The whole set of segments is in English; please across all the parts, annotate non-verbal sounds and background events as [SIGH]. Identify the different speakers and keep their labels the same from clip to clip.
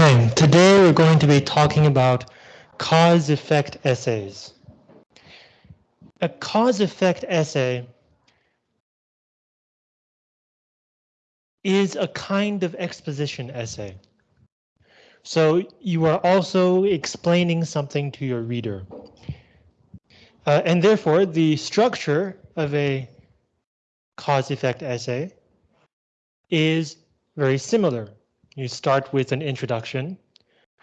Speaker 1: Okay, today we're going to be talking about cause-effect essays. A cause-effect essay is a kind of exposition essay. So you are also explaining something to your reader. Uh, and therefore, the structure of a cause-effect essay is very similar. You start with an introduction.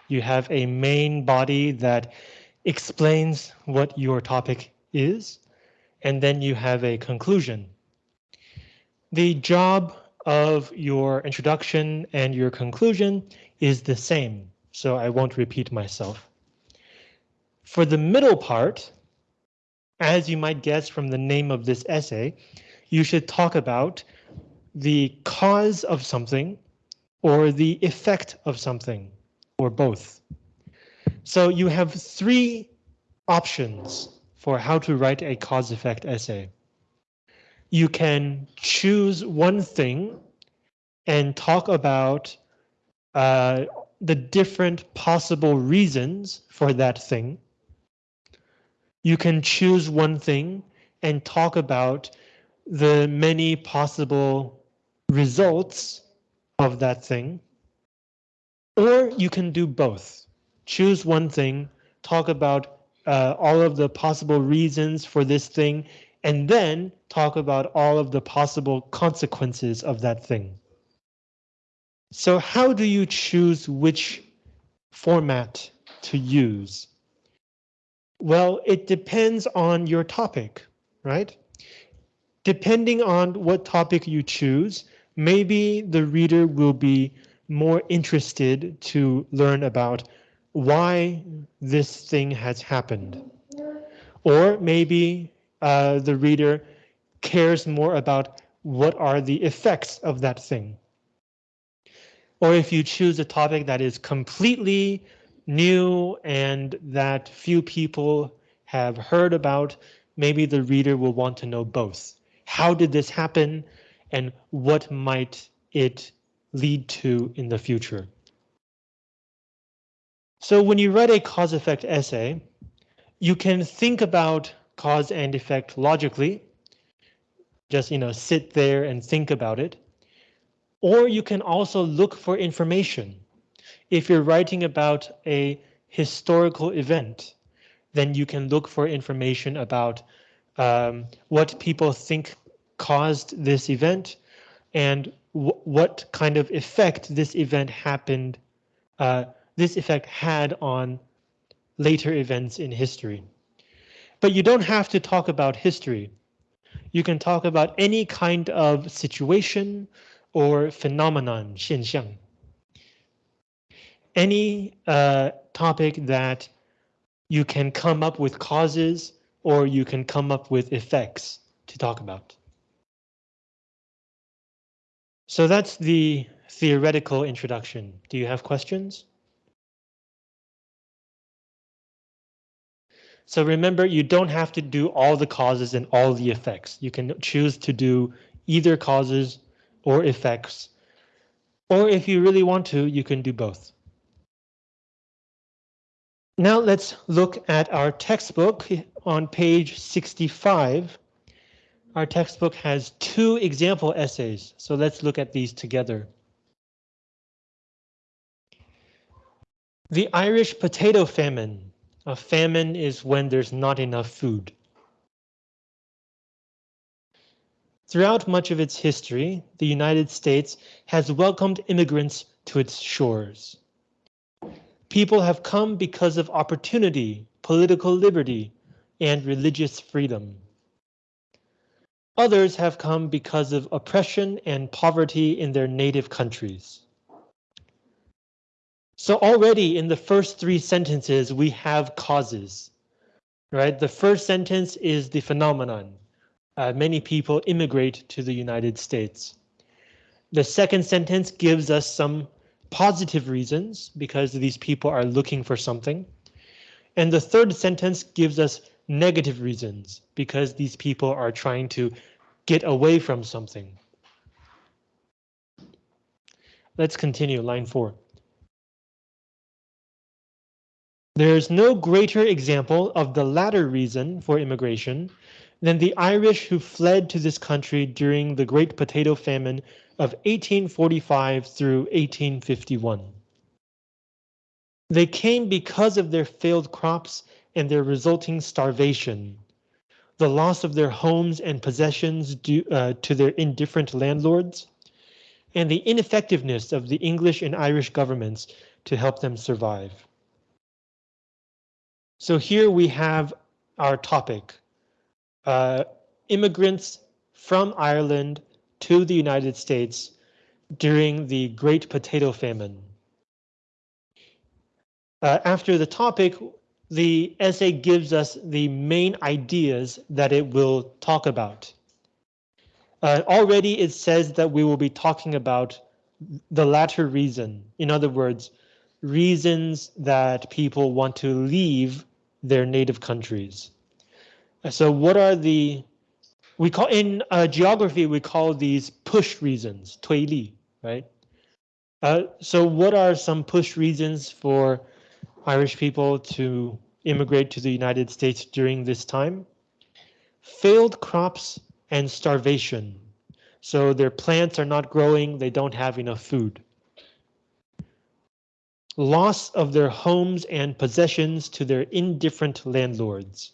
Speaker 1: You have a main body that explains what your topic is, and then you have a conclusion. The job of your introduction and your conclusion is the same, so I won't repeat myself. For the middle part, as you might guess from the name of this essay, you should talk about the cause of something or the effect of something or both. So you have three options for how to write a cause effect essay. You can choose one thing and talk about uh, the different possible reasons for that thing. You can choose one thing and talk about the many possible results of that thing. Or you can do both. Choose one thing, talk about uh, all of the possible reasons for this thing, and then talk about all of the possible consequences of that thing. So how do you choose which format to use? Well, it depends on your topic, right? Depending on what topic you choose, maybe the reader will be more interested to learn about why this thing has happened. Or maybe uh, the reader cares more about what are the effects of that thing. Or if you choose a topic that is completely new and that few people have heard about, maybe the reader will want to know both. How did this happen? And what might it lead to in the future. So when you write a cause effect essay, you can think about cause and effect logically. Just, you know, sit there and think about it. Or you can also look for information. If you're writing about a historical event, then you can look for information about um, what people think caused this event and what kind of effect this event happened, uh, this effect had on later events in history. But you don't have to talk about history. You can talk about any kind of situation or phenomenon. Any uh, topic that you can come up with causes or you can come up with effects to talk about. So that's the theoretical introduction. Do you have questions? So remember, you don't have to do all the causes and all the effects. You can choose to do either causes or effects. Or if you really want to, you can do both. Now let's look at our textbook on page 65 our textbook has two example essays, so let's look at these together. The Irish potato famine. A famine is when there's not enough food. Throughout much of its history, the United States has welcomed immigrants to its shores. People have come because of opportunity, political liberty, and religious freedom. Others have come because of oppression and poverty in their native countries. So already in the first three sentences, we have causes, right? The first sentence is the phenomenon. Uh, many people immigrate to the United States. The second sentence gives us some positive reasons because these people are looking for something. And the third sentence gives us negative reasons because these people are trying to get away from something. Let's continue line four. There's no greater example of the latter reason for immigration than the Irish who fled to this country during the Great Potato Famine of 1845 through 1851. They came because of their failed crops and their resulting starvation, the loss of their homes and possessions due uh, to their indifferent landlords, and the ineffectiveness of the English and Irish governments to help them survive. So here we have our topic, uh, immigrants from Ireland to the United States during the Great Potato Famine. Uh, after the topic, the essay gives us the main ideas that it will talk about. Uh, already it says that we will be talking about the latter reason. In other words, reasons that people want to leave their native countries. So what are the, we call in uh, geography, we call these push reasons, 推力, right? Uh, so what are some push reasons for Irish people to immigrate to the United States during this time? Failed crops and starvation. So their plants are not growing, they don't have enough food. Loss of their homes and possessions to their indifferent landlords.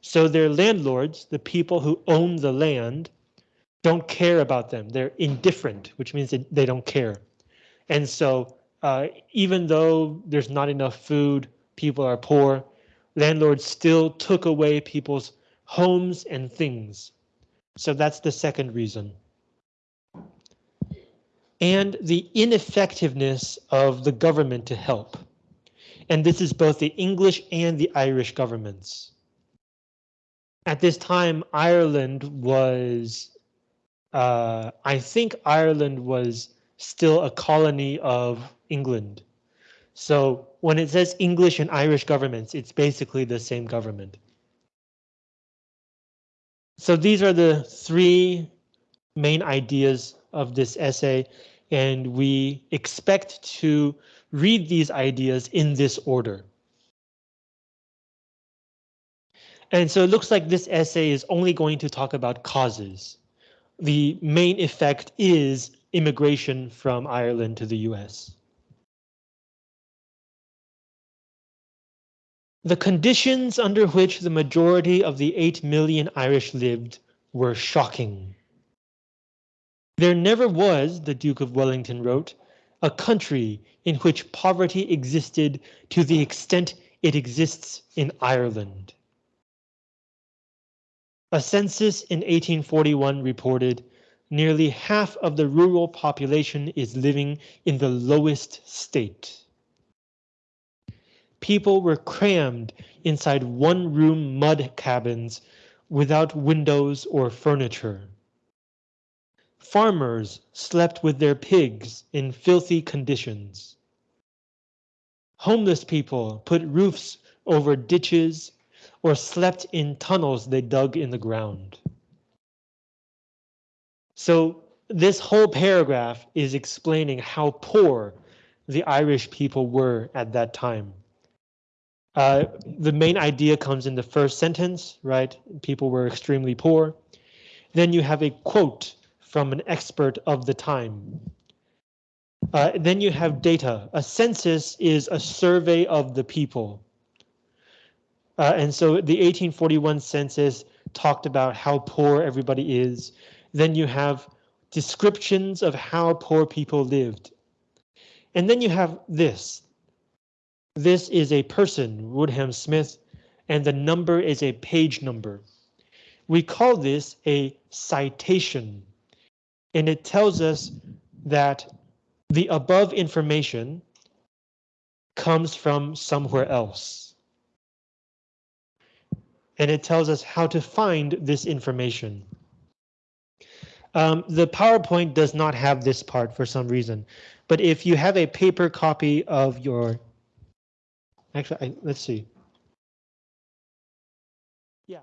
Speaker 1: So their landlords, the people who own the land, don't care about them. They're indifferent, which means they don't care. And so uh, even though there's not enough food, people are poor, landlords still took away people's homes and things. So that's the second reason. And the ineffectiveness of the government to help. And this is both the English and the Irish governments. At this time, Ireland was, uh, I think Ireland was still a colony of England. So when it says English and Irish governments, it's basically the same government. So these are the three main ideas of this essay, and we expect to read these ideas in this order. And so it looks like this essay is only going to talk about causes. The main effect is immigration from Ireland to the US. The conditions under which the majority of the 8 million Irish lived were shocking. There never was, the Duke of Wellington wrote, a country in which poverty existed to the extent it exists in Ireland. A census in 1841 reported nearly half of the rural population is living in the lowest state. People were crammed inside one-room mud cabins without windows or furniture. Farmers slept with their pigs in filthy conditions. Homeless people put roofs over ditches or slept in tunnels they dug in the ground. So this whole paragraph is explaining how poor the Irish people were at that time. Uh, the main idea comes in the first sentence, right? People were extremely poor. Then you have a quote from an expert of the time. Uh, then you have data. A census is a survey of the people. Uh, and so the 1841 census talked about how poor everybody is. Then you have descriptions of how poor people lived. And then you have this. This is a person, Woodham Smith, and the number is a page number. We call this a citation, and it tells us that the above information comes from somewhere else. And it tells us how to find this information. Um, the PowerPoint does not have this part for some reason, but if you have a paper copy of your, actually, I, let's see. Yeah,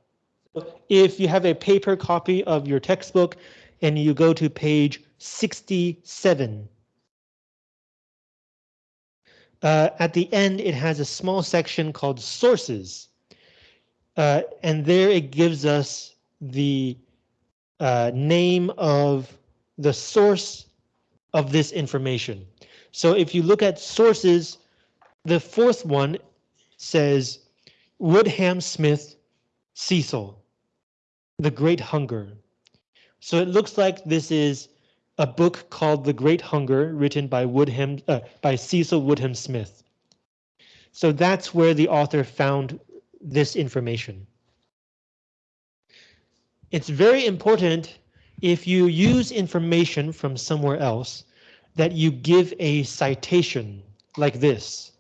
Speaker 1: if you have a paper copy of your textbook and you go to page 67, uh, at the end, it has a small section called sources. Uh, and there it gives us the uh, name of the source of this information. So if you look at sources, the fourth one says Woodham Smith Cecil, The Great Hunger. So it looks like this is a book called The Great Hunger written by Woodham uh, by Cecil Woodham Smith. So that's where the author found this information. It's very important if you use information from somewhere else that you give a citation like this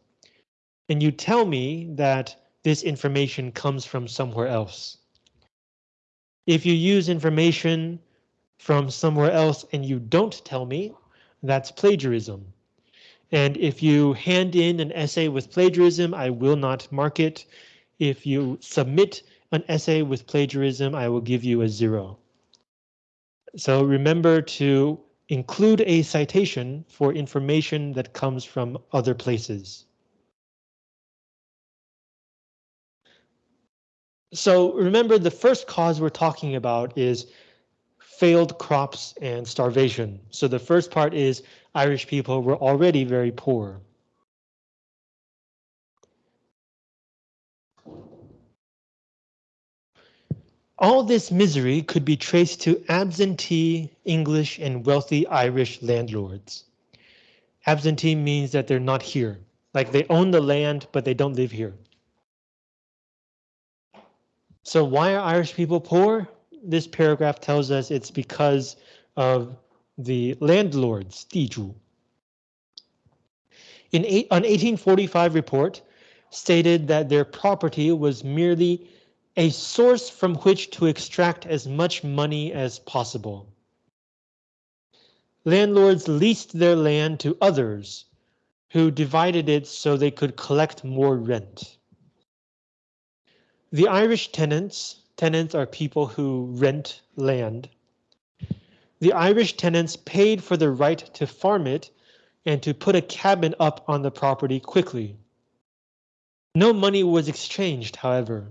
Speaker 1: and you tell me that this information comes from somewhere else. If you use information from somewhere else and you don't tell me, that's plagiarism. And if you hand in an essay with plagiarism, I will not mark it. If you submit an essay with plagiarism, I will give you a zero. So remember to include a citation for information that comes from other places. So remember the first cause we're talking about is failed crops and starvation. So the first part is Irish people were already very poor. All this misery could be traced to absentee English and wealthy Irish landlords. Absentee means that they're not here, like they own the land, but they don't live here. So why are Irish people poor? This paragraph tells us it's because of the landlords, 地主. In eight, an 1845 report stated that their property was merely a source from which to extract as much money as possible. Landlords leased their land to others who divided it so they could collect more rent. The Irish tenants, tenants are people who rent land. The Irish tenants paid for the right to farm it and to put a cabin up on the property quickly. No money was exchanged, however.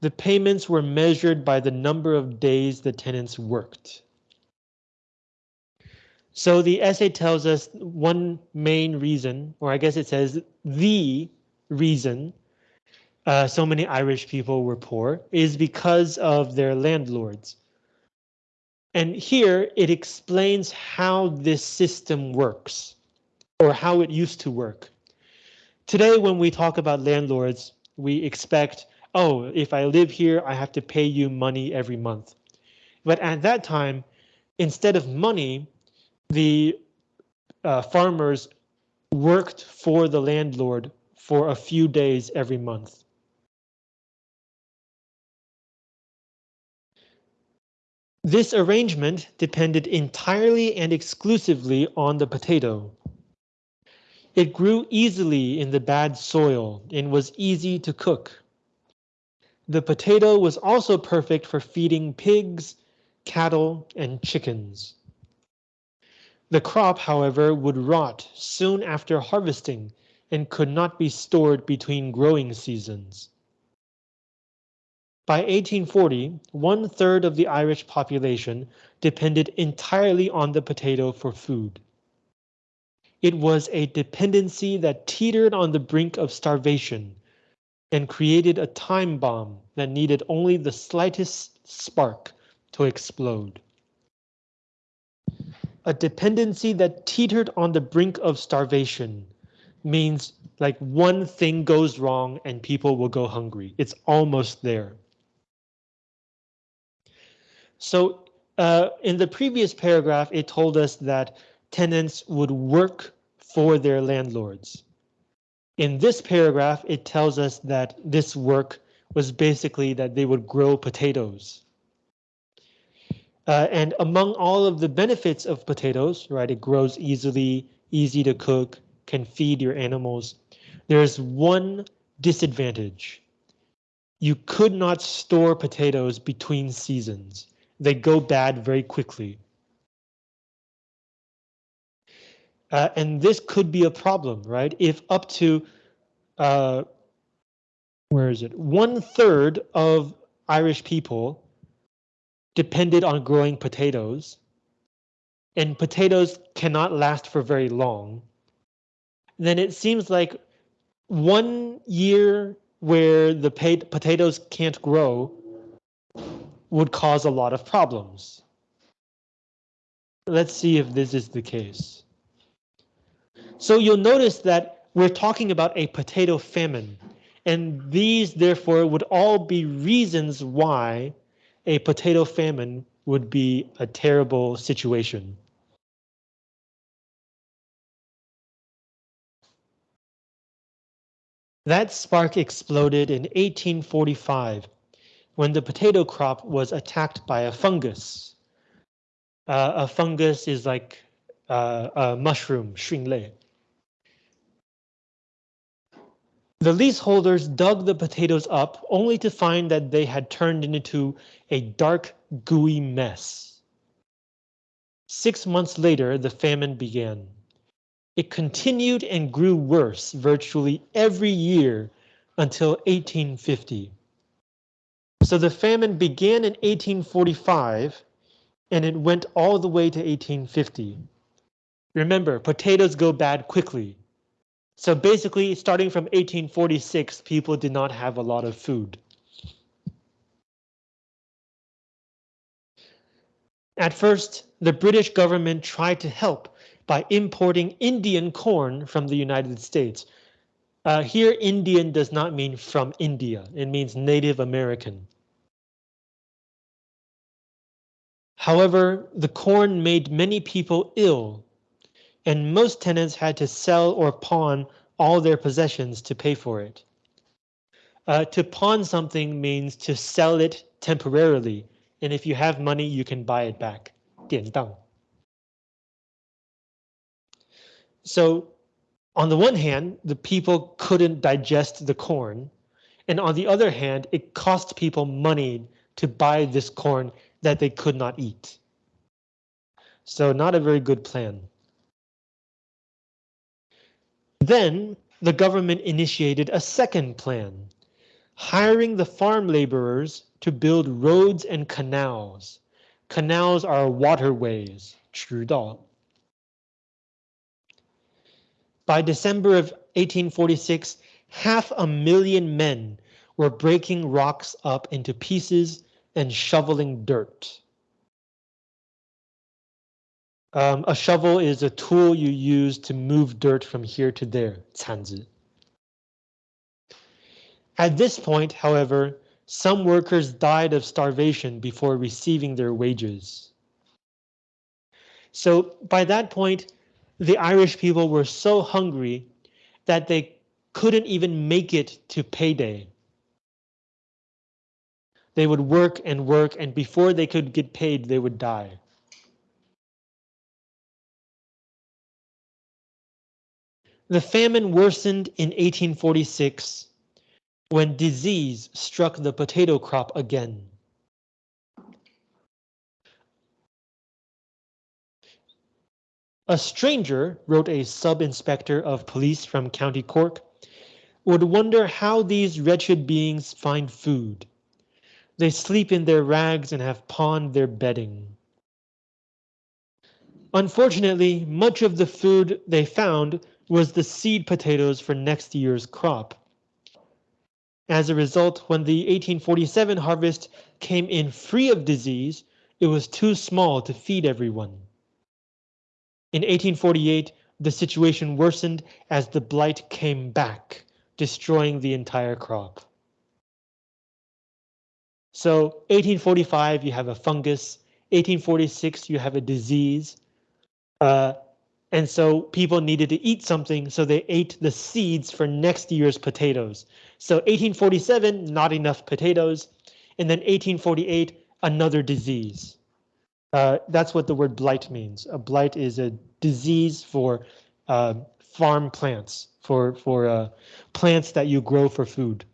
Speaker 1: The payments were measured by the number of days the tenants worked. So the essay tells us one main reason, or I guess it says the reason uh, so many Irish people were poor is because of their landlords. And here it explains how this system works or how it used to work. Today, when we talk about landlords, we expect, oh, if I live here, I have to pay you money every month. But at that time, instead of money, the uh, farmers worked for the landlord for a few days every month. This arrangement depended entirely and exclusively on the potato. It grew easily in the bad soil and was easy to cook. The potato was also perfect for feeding pigs, cattle, and chickens. The crop, however, would rot soon after harvesting and could not be stored between growing seasons. By 1840, one third of the Irish population depended entirely on the potato for food. It was a dependency that teetered on the brink of starvation and created a time bomb that needed only the slightest spark to explode. A dependency that teetered on the brink of starvation means like one thing goes wrong and people will go hungry. It's almost there. So uh, in the previous paragraph, it told us that tenants would work for their landlords. In this paragraph, it tells us that this work was basically that they would grow potatoes. Uh, and among all of the benefits of potatoes, right, it grows easily, easy to cook, can feed your animals. There's one disadvantage. You could not store potatoes between seasons they go bad very quickly. Uh, and this could be a problem, right? If up to, uh, where is it? One third of Irish people depended on growing potatoes and potatoes cannot last for very long, then it seems like one year where the potatoes can't grow would cause a lot of problems. Let's see if this is the case. So you'll notice that we're talking about a potato famine, and these therefore would all be reasons why a potato famine would be a terrible situation. That spark exploded in 1845 when the potato crop was attacked by a fungus. Uh, a fungus is like uh, a mushroom, 菌类. The leaseholders dug the potatoes up only to find that they had turned into a dark, gooey mess. Six months later, the famine began. It continued and grew worse virtually every year until 1850. So the famine began in 1845 and it went all the way to 1850. Remember, potatoes go bad quickly. So basically, starting from 1846, people did not have a lot of food. At first, the British government tried to help by importing Indian corn from the United States. Uh, here, Indian does not mean from India. It means Native American. However, the corn made many people ill, and most tenants had to sell or pawn all their possessions to pay for it. Uh, to pawn something means to sell it temporarily, and if you have money, you can buy it back. 典当. So on the one hand, the people couldn't digest the corn. And on the other hand, it cost people money to buy this corn that they could not eat. So not a very good plan. Then the government initiated a second plan, hiring the farm laborers to build roads and canals. Canals are waterways, 渠道. By December of 1846, half a million men were breaking rocks up into pieces and shoveling dirt. Um, a shovel is a tool you use to move dirt from here to there, 铲子. At this point, however, some workers died of starvation before receiving their wages. So by that point, the Irish people were so hungry that they couldn't even make it to payday. They would work and work, and before they could get paid, they would die. The famine worsened in 1846 when disease struck the potato crop again. A stranger, wrote a sub-inspector of police from County Cork, would wonder how these wretched beings find food. They sleep in their rags and have pawned their bedding. Unfortunately, much of the food they found was the seed potatoes for next year's crop. As a result, when the 1847 harvest came in free of disease, it was too small to feed everyone. In 1848, the situation worsened as the blight came back, destroying the entire crop. So 1845, you have a fungus. 1846, you have a disease. Uh, and so people needed to eat something, so they ate the seeds for next year's potatoes. So 1847, not enough potatoes. And then 1848, another disease. Uh, that's what the word blight means. A blight is a disease for uh, farm plants, for, for uh, plants that you grow for food.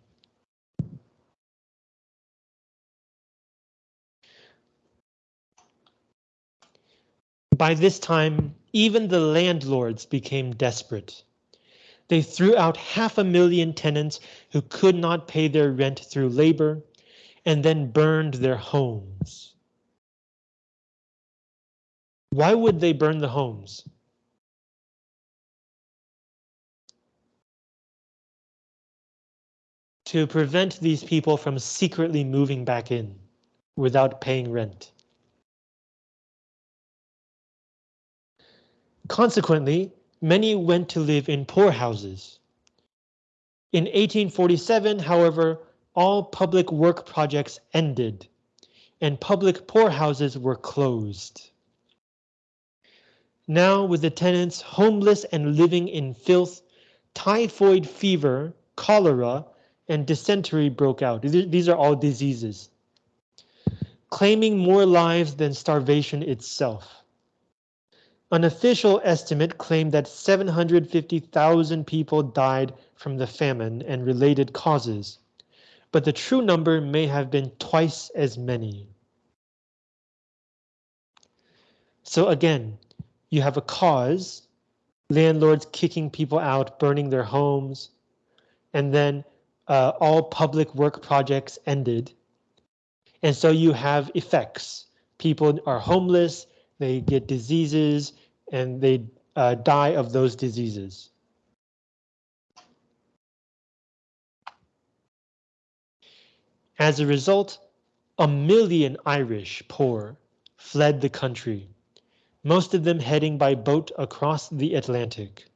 Speaker 1: By this time, even the landlords became desperate. They threw out half a million tenants who could not pay their rent through labor and then burned their homes. Why would they burn the homes? To prevent these people from secretly moving back in without paying rent. Consequently, many went to live in poorhouses. In 1847, however, all public work projects ended and public poorhouses were closed. Now with the tenants homeless and living in filth, typhoid fever, cholera, and dysentery broke out. These are all diseases. Claiming more lives than starvation itself. An official estimate claimed that 750,000 people died from the famine and related causes, but the true number may have been twice as many. So again, you have a cause, landlords kicking people out, burning their homes, and then uh, all public work projects ended. And so you have effects. People are homeless, they get diseases, and they uh, die of those diseases. As a result, a million Irish poor fled the country, most of them heading by boat across the Atlantic.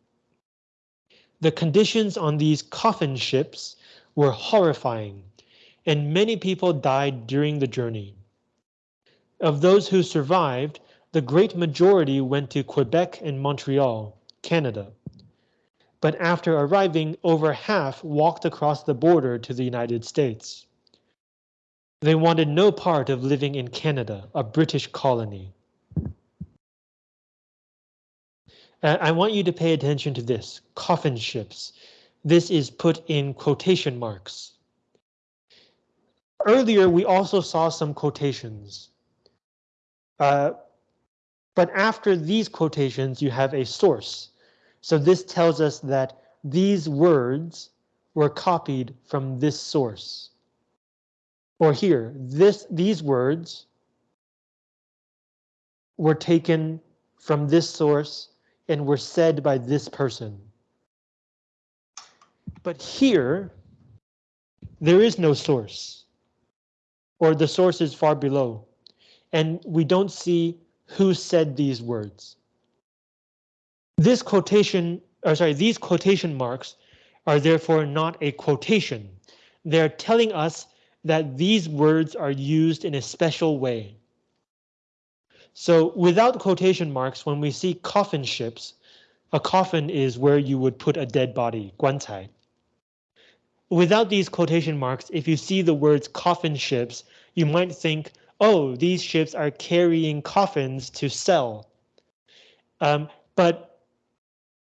Speaker 1: The conditions on these coffin ships were horrifying, and many people died during the journey. Of those who survived, the great majority went to Quebec and Montreal, Canada. But after arriving, over half walked across the border to the United States. They wanted no part of living in Canada, a British colony. I want you to pay attention to this, coffin ships. This is put in quotation marks. Earlier, we also saw some quotations. Uh, but after these quotations, you have a source. So this tells us that these words were copied from this source. Or here, this these words were taken from this source and were said by this person. But here, there is no source, or the source is far below, and we don't see who said these words. This quotation, or sorry, these quotation marks are therefore not a quotation. They're telling us that these words are used in a special way. So without quotation marks, when we see coffin ships, a coffin is where you would put a dead body, 棺材. Without these quotation marks, if you see the words coffin ships, you might think, oh, these ships are carrying coffins to sell. Um, but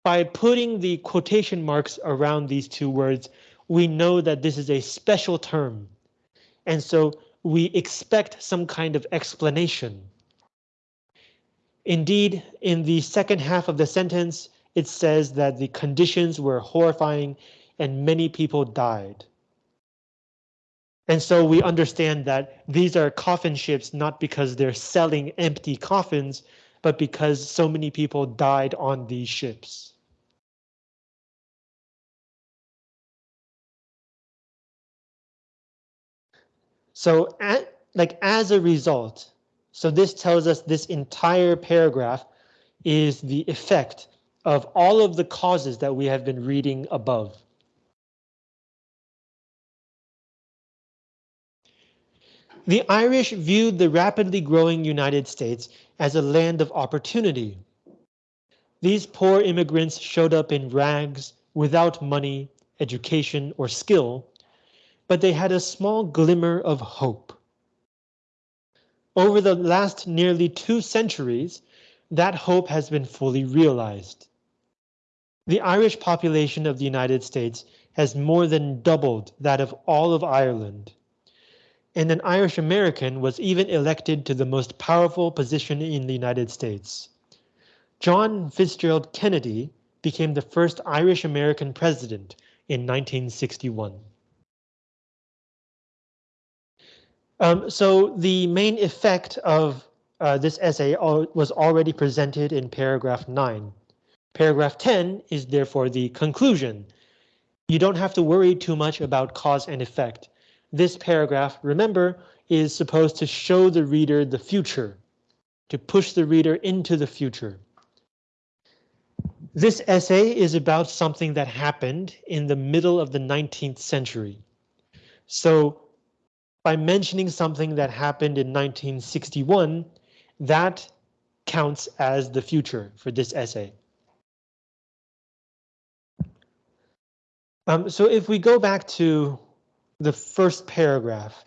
Speaker 1: by putting the quotation marks around these two words, we know that this is a special term. And so we expect some kind of explanation. Indeed, in the second half of the sentence, it says that the conditions were horrifying and many people died. And so we understand that these are coffin ships not because they're selling empty coffins, but because so many people died on these ships. So at, like as a result, so this tells us this entire paragraph is the effect of all of the causes that we have been reading above. The Irish viewed the rapidly growing United States as a land of opportunity. These poor immigrants showed up in rags without money, education, or skill, but they had a small glimmer of hope. Over the last nearly two centuries, that hope has been fully realized. The Irish population of the United States has more than doubled that of all of Ireland and an Irish American was even elected to the most powerful position in the United States. John Fitzgerald Kennedy became the first Irish American president in 1961. Um, so the main effect of uh, this essay was already presented in paragraph 9. Paragraph 10 is therefore the conclusion. You don't have to worry too much about cause and effect. This paragraph, remember, is supposed to show the reader the future, to push the reader into the future. This essay is about something that happened in the middle of the 19th century. So by mentioning something that happened in 1961, that counts as the future for this essay. Um, so if we go back to the first paragraph,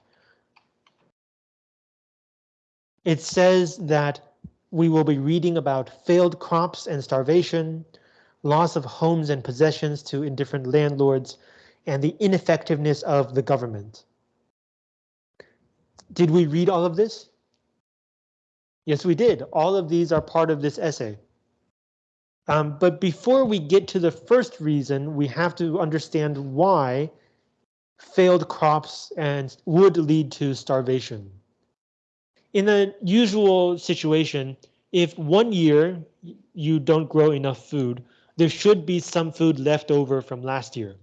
Speaker 1: it says that we will be reading about failed crops and starvation, loss of homes and possessions to indifferent landlords, and the ineffectiveness of the government. Did we read all of this? Yes, we did. All of these are part of this essay. Um, but before we get to the first reason, we have to understand why failed crops and would lead to starvation. In the usual situation, if one year you don't grow enough food, there should be some food left over from last year.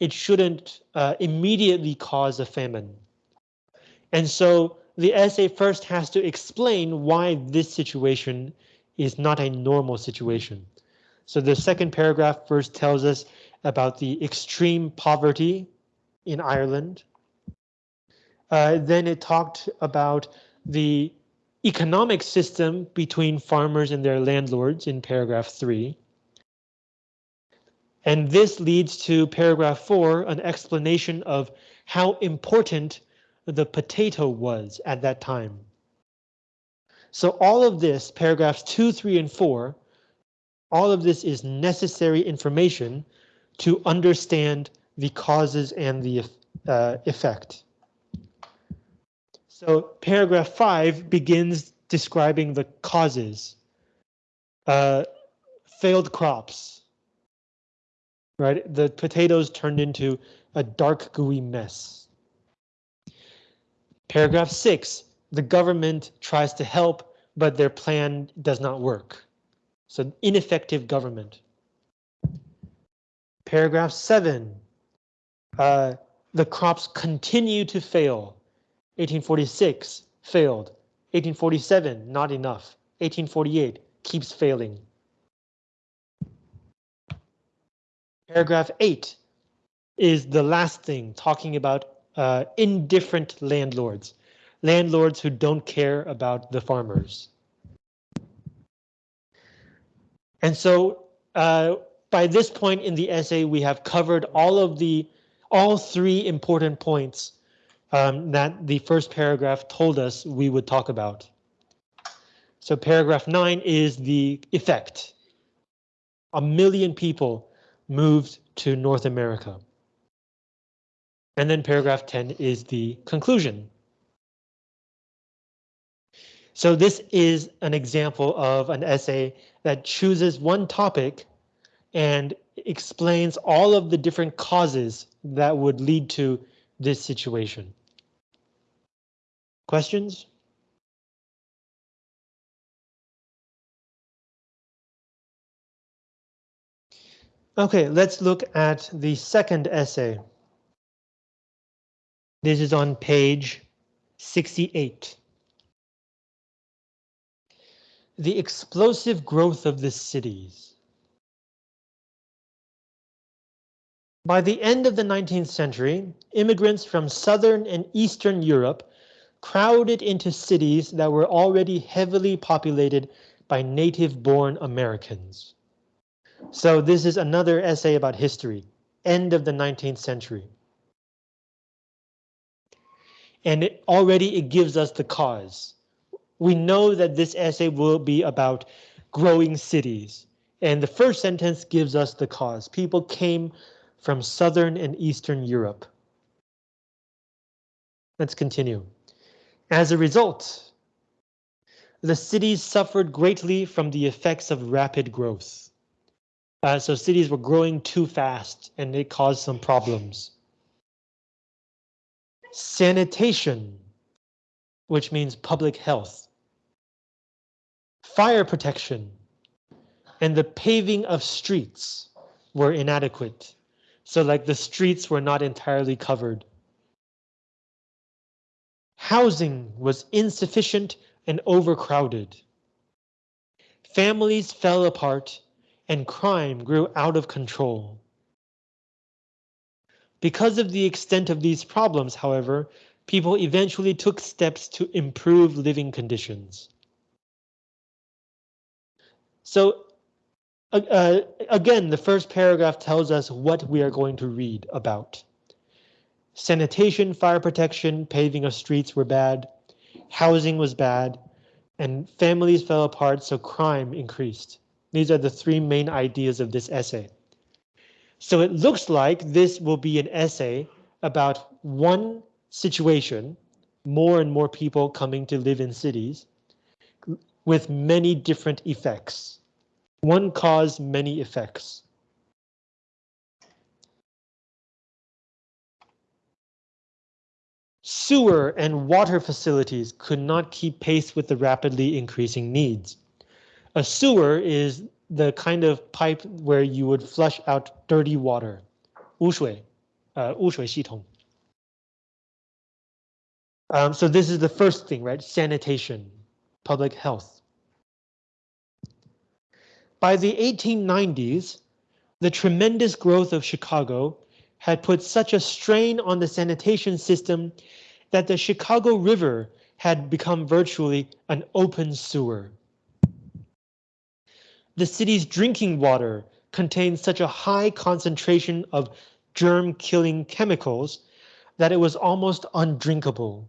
Speaker 1: It shouldn't uh, immediately cause a famine. And so the essay first has to explain why this situation is not a normal situation. So the second paragraph first tells us about the extreme poverty in Ireland. Uh, then it talked about the economic system between farmers and their landlords in paragraph three. And this leads to paragraph four, an explanation of how important the potato was at that time. So all of this, paragraphs 2, 3, and 4, all of this is necessary information to understand the causes and the uh, effect. So paragraph 5 begins describing the causes. Uh, failed crops. Right, the potatoes turned into a dark gooey mess. Paragraph six, the government tries to help, but their plan does not work. So ineffective government. Paragraph seven, uh, the crops continue to fail. 1846 failed. 1847 not enough. 1848 keeps failing. Paragraph 8 is the last thing talking about uh, indifferent landlords, landlords who don't care about the farmers. And so uh, by this point in the essay, we have covered all of the all three important points um, that the first paragraph told us we would talk about. So paragraph nine is the effect. A million people moved to North America. And then paragraph 10 is the conclusion. So this is an example of an essay that chooses one topic and explains all of the different causes that would lead to this situation. Questions? Okay, let's look at the second essay. This is on page 68. The explosive growth of the cities. By the end of the 19th century, immigrants from Southern and Eastern Europe crowded into cities that were already heavily populated by native-born Americans. So this is another essay about history, end of the 19th century and it, already it gives us the cause. We know that this essay will be about growing cities, and the first sentence gives us the cause. People came from Southern and Eastern Europe. Let's continue. As a result, the cities suffered greatly from the effects of rapid growth. Uh, so cities were growing too fast and it caused some problems. Sanitation, which means public health. Fire protection and the paving of streets were inadequate. So like the streets were not entirely covered. Housing was insufficient and overcrowded. Families fell apart and crime grew out of control. Because of the extent of these problems, however, people eventually took steps to improve living conditions. So uh, again, the first paragraph tells us what we are going to read about. Sanitation, fire protection, paving of streets were bad, housing was bad, and families fell apart, so crime increased. These are the three main ideas of this essay. So it looks like this will be an essay about one situation, more and more people coming to live in cities, with many different effects. One cause, many effects. Sewer and water facilities could not keep pace with the rapidly increasing needs. A sewer is the kind of pipe where you would flush out dirty water. 污水, uh, 污水系统. Um, so this is the first thing, right? Sanitation, public health. By the 1890s, the tremendous growth of Chicago had put such a strain on the sanitation system that the Chicago River had become virtually an open sewer. The city's drinking water contained such a high concentration of germ-killing chemicals that it was almost undrinkable.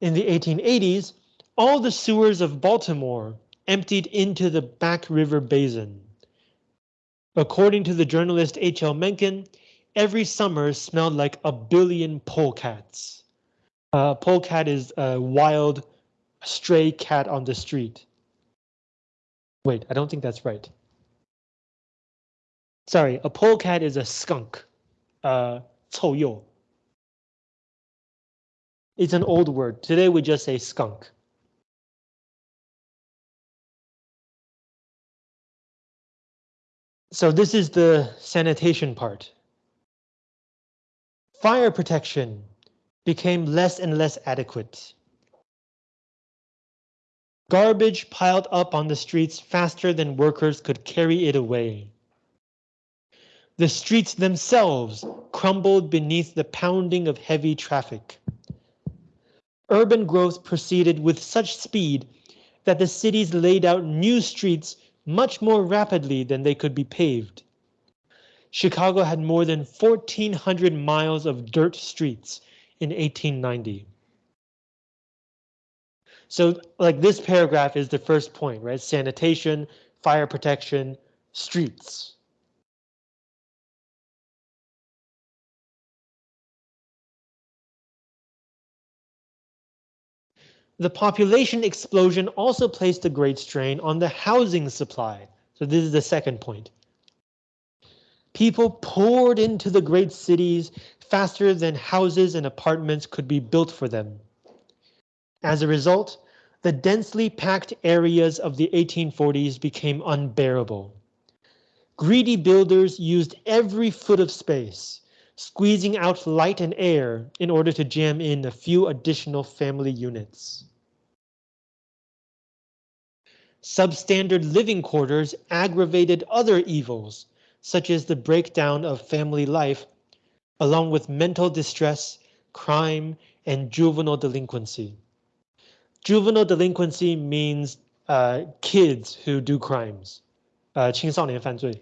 Speaker 1: In the 1880s, all the sewers of Baltimore emptied into the Back River Basin. According to the journalist H.L. Mencken, every summer smelled like a billion polecats. Uh, polecat is a wild stray cat on the street. Wait, I don't think that's right. Sorry, a polecat is a skunk. Uh. It's an old word. Today we just say skunk. So this is the sanitation part. Fire protection became less and less adequate. Garbage piled up on the streets faster than workers could carry it away. The streets themselves crumbled beneath the pounding of heavy traffic. Urban growth proceeded with such speed that the cities laid out new streets much more rapidly than they could be paved. Chicago had more than 1,400 miles of dirt streets in 1890. So like this paragraph is the first point, right? Sanitation, fire protection, streets. The population explosion also placed a great strain on the housing supply. So this is the second point. People poured into the great cities faster than houses and apartments could be built for them. As a result, the densely packed areas of the 1840s became unbearable. Greedy builders used every foot of space, squeezing out light and air in order to jam in a few additional family units. Substandard living quarters aggravated other evils, such as the breakdown of family life, along with mental distress, crime, and juvenile delinquency. Juvenile delinquency means uh, kids who do crimes, uh, 青少年犯罪.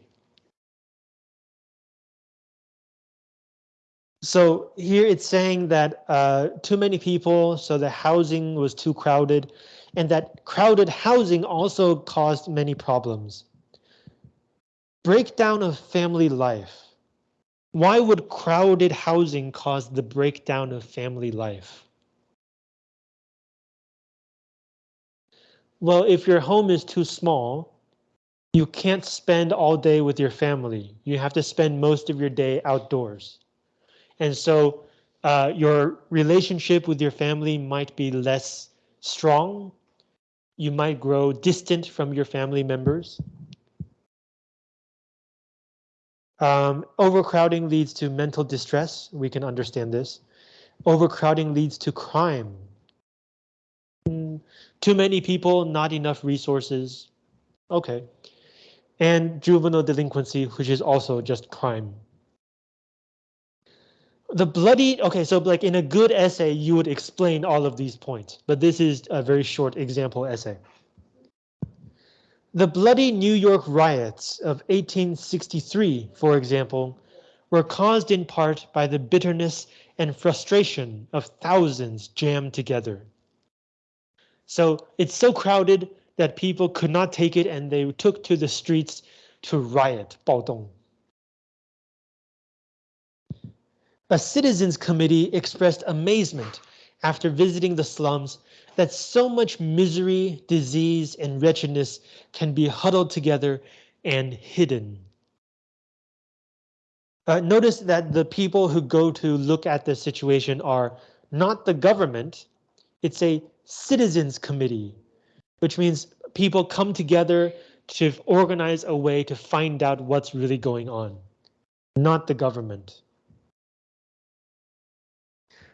Speaker 1: So here it's saying that uh, too many people, so the housing was too crowded, and that crowded housing also caused many problems. Breakdown of family life. Why would crowded housing cause the breakdown of family life? Well, if your home is too small, you can't spend all day with your family. You have to spend most of your day outdoors. And so uh, your relationship with your family might be less strong. You might grow distant from your family members. Um, overcrowding leads to mental distress. We can understand this. Overcrowding leads to crime. Too many people, not enough resources. Okay. And juvenile delinquency, which is also just crime. The bloody, okay, so like in a good essay, you would explain all of these points, but this is a very short example essay. The bloody New York riots of 1863, for example, were caused in part by the bitterness and frustration of thousands jammed together. So it's so crowded that people could not take it and they took to the streets to riot, 暴动. A citizens committee expressed amazement after visiting the slums that so much misery, disease, and wretchedness can be huddled together and hidden. Uh, notice that the people who go to look at the situation are not the government, it's a citizens committee, which means people come together to organize a way to find out what's really going on, not the government.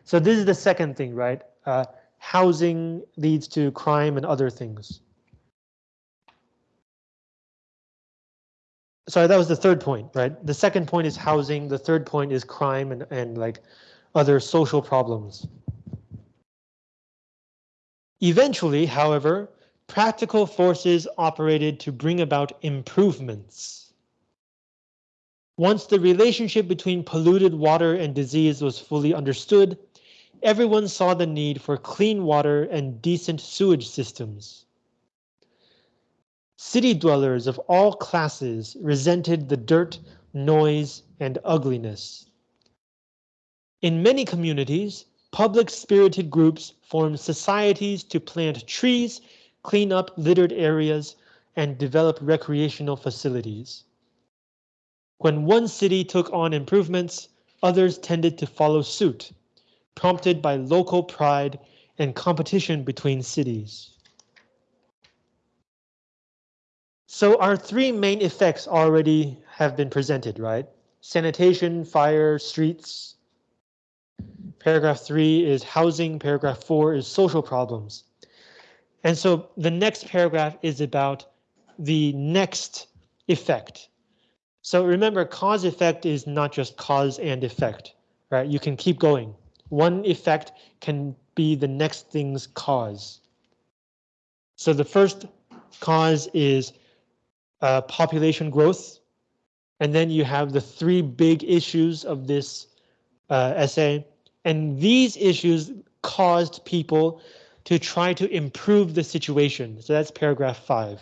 Speaker 1: So this is the second thing, right? Uh, housing leads to crime and other things. Sorry, that was the third point, right? The second point is housing. The third point is crime and, and like other social problems. Eventually, however, practical forces operated to bring about improvements. Once the relationship between polluted water and disease was fully understood, everyone saw the need for clean water and decent sewage systems. City dwellers of all classes resented the dirt, noise, and ugliness. In many communities, public spirited groups formed societies to plant trees, clean up littered areas, and develop recreational facilities. When one city took on improvements, others tended to follow suit prompted by local pride and competition between cities. So our three main effects already have been presented, right? Sanitation, fire, streets. Paragraph three is housing, paragraph four is social problems. And so the next paragraph is about the next effect. So remember, cause effect is not just cause and effect, right? You can keep going one effect can be the next thing's cause. So the first cause is uh, population growth. And then you have the three big issues of this uh, essay. And these issues caused people to try to improve the situation. So that's paragraph five.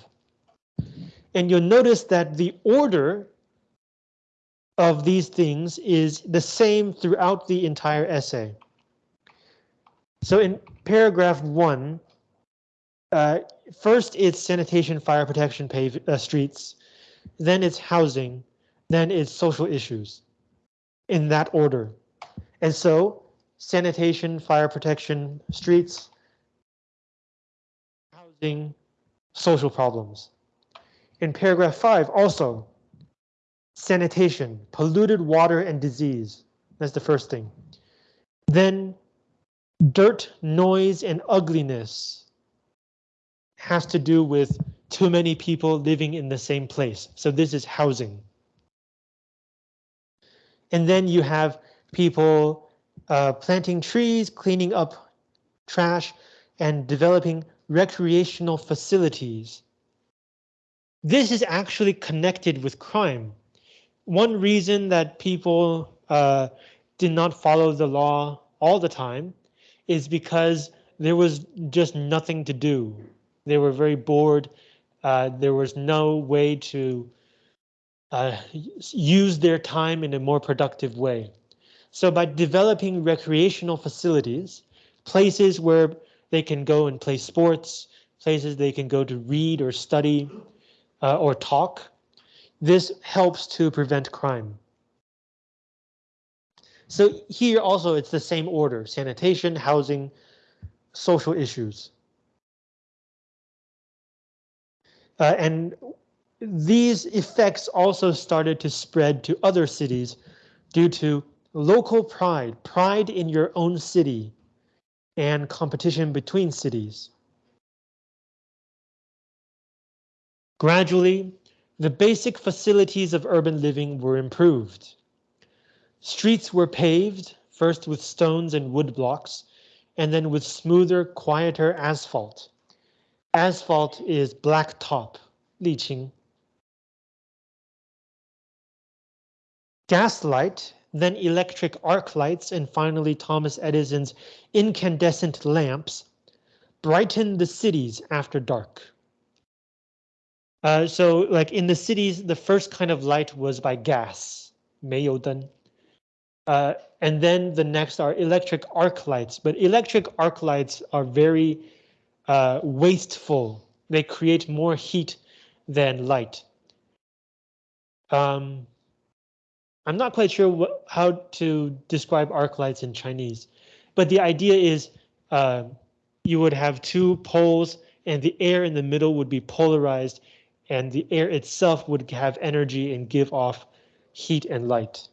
Speaker 1: And you'll notice that the order of these things is the same throughout the entire essay. So in paragraph one, uh, first it's sanitation, fire protection, pave uh, streets, then it's housing, then it's social issues in that order. And so sanitation, fire protection, streets, housing, social problems. In paragraph five, also sanitation, polluted water and disease. That's the first thing. Then dirt, noise, and ugliness has to do with too many people living in the same place. So this is housing. And then you have people uh, planting trees, cleaning up trash, and developing recreational facilities. This is actually connected with crime one reason that people uh, did not follow the law all the time is because there was just nothing to do. They were very bored. Uh, there was no way to uh, use their time in a more productive way. So by developing recreational facilities, places where they can go and play sports, places they can go to read or study uh, or talk. This helps to prevent crime. So here also it's the same order, sanitation, housing, social issues. Uh, and these effects also started to spread to other cities due to local pride, pride in your own city, and competition between cities. Gradually, the basic facilities of urban living were improved. Streets were paved, first with stones and wood blocks, and then with smoother, quieter asphalt. Asphalt is black top, 沥青. Gaslight, then electric arc lights, and finally Thomas Edison's incandescent lamps brightened the cities after dark. Uh, so like in the cities, the first kind of light was by gas, 煤油灯. Uh, and then the next are electric arc lights, but electric arc lights are very uh, wasteful. They create more heat than light. Um, I'm not quite sure what, how to describe arc lights in Chinese, but the idea is uh, you would have two poles and the air in the middle would be polarized and the air itself would have energy and give off heat and light.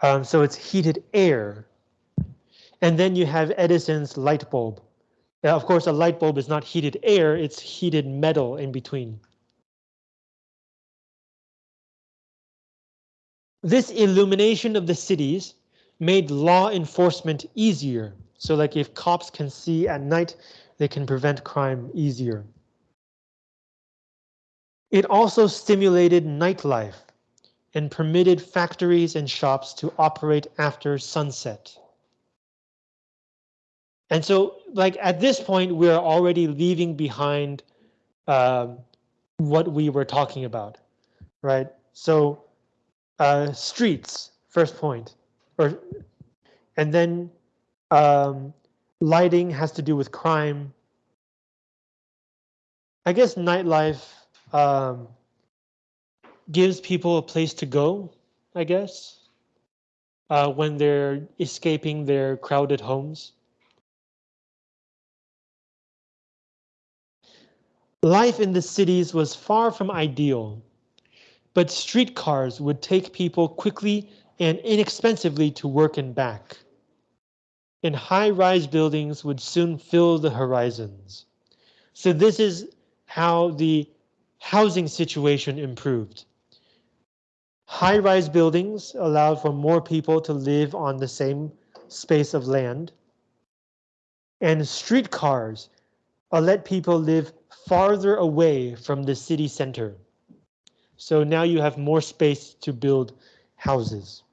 Speaker 1: Um, so it's heated air. And then you have Edison's light bulb. Now, of course, a light bulb is not heated air, it's heated metal in between. This illumination of the cities made law enforcement easier. So like if cops can see at night, they can prevent crime easier. It also stimulated nightlife and permitted factories and shops to operate after sunset. And so like at this point, we're already leaving behind um, what we were talking about, right? So uh, streets, first point, or and then um, lighting has to do with crime. I guess nightlife um, gives people a place to go, I guess, uh, when they're escaping their crowded homes. Life in the cities was far from ideal, but streetcars would take people quickly and inexpensively to work and back. And high-rise buildings would soon fill the horizons. So this is how the housing situation improved. High-rise buildings allowed for more people to live on the same space of land. And streetcars let people live farther away from the city center. So now you have more space to build houses.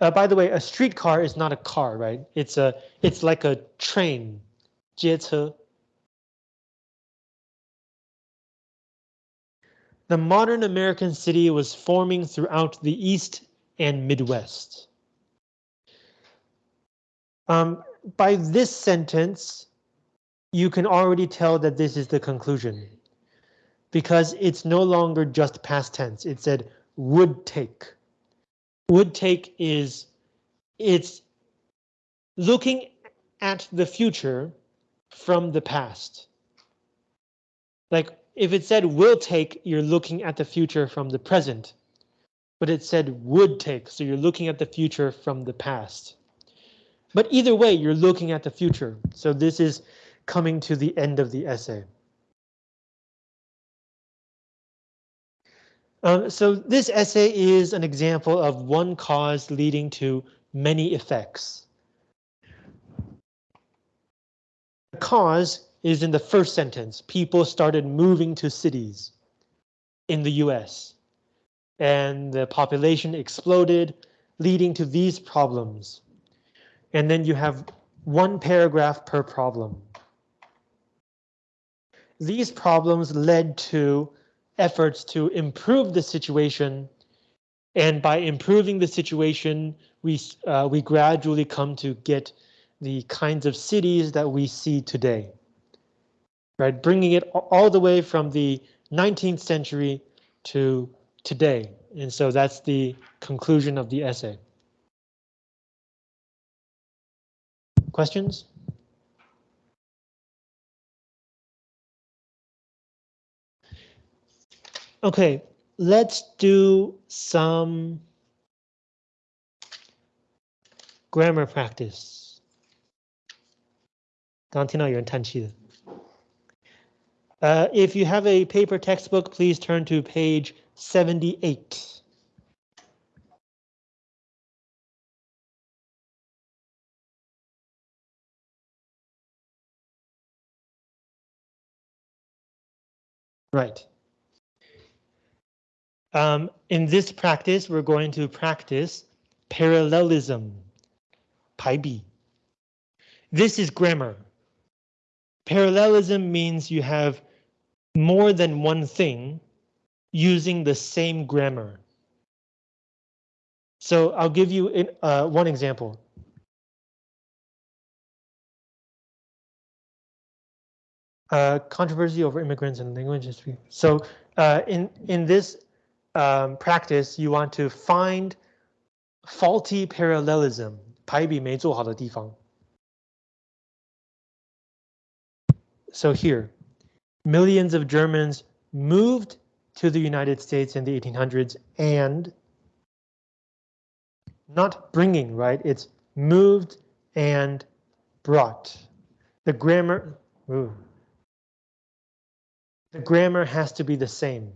Speaker 1: Uh, by the way, a streetcar is not a car, right? It's a it's like a train. The modern American city was forming throughout the East and Midwest. Um, by this sentence, you can already tell that this is the conclusion because it's no longer just past tense. It said would take. Would take is it's looking at the future from the past. Like if it said will take, you're looking at the future from the present. But it said would take, so you're looking at the future from the past. But either way, you're looking at the future. So this is coming to the end of the essay. Um, so this essay is an example of one cause leading to many effects. The cause is in the first sentence. People started moving to cities in the US and the population exploded, leading to these problems and then you have one paragraph per problem. These problems led to efforts to improve the situation And by improving the situation, we, uh, we gradually come to get the kinds of cities that we see today Right, bringing it all the way from the 19th century to today. And so that's the conclusion of the essay. Questions? Okay, let's do some grammar practice. 刚刚听到有人叹气的。 Uh, if you have a paper textbook, please turn to page 78. Right. Um, in this practice, we're going to practice parallelism, 排比. This is grammar. Parallelism means you have more than one thing using the same grammar. So I'll give you uh, one example. Uh, controversy over immigrants and language history. So uh, in in this um, practice, you want to find faulty parallelism, 排比没做好的地方. So here, millions of Germans moved to the United States in the 1800s and not bringing, right? It's moved and brought. The grammar, ooh, the grammar has to be the same.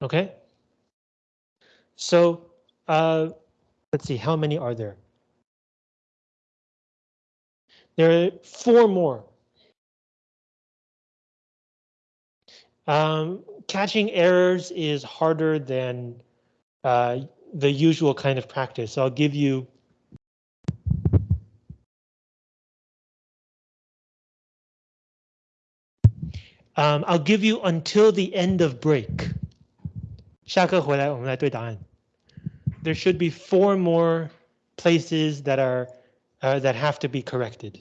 Speaker 1: Okay. So uh, let's see, how many are there? There are four more. Um, catching errors is harder than uh, the usual kind of practice. So I'll give you Um, I'll give you until the end of break. 下课回来我们来对答案. There should be four more places that are uh, uh, that have to be corrected.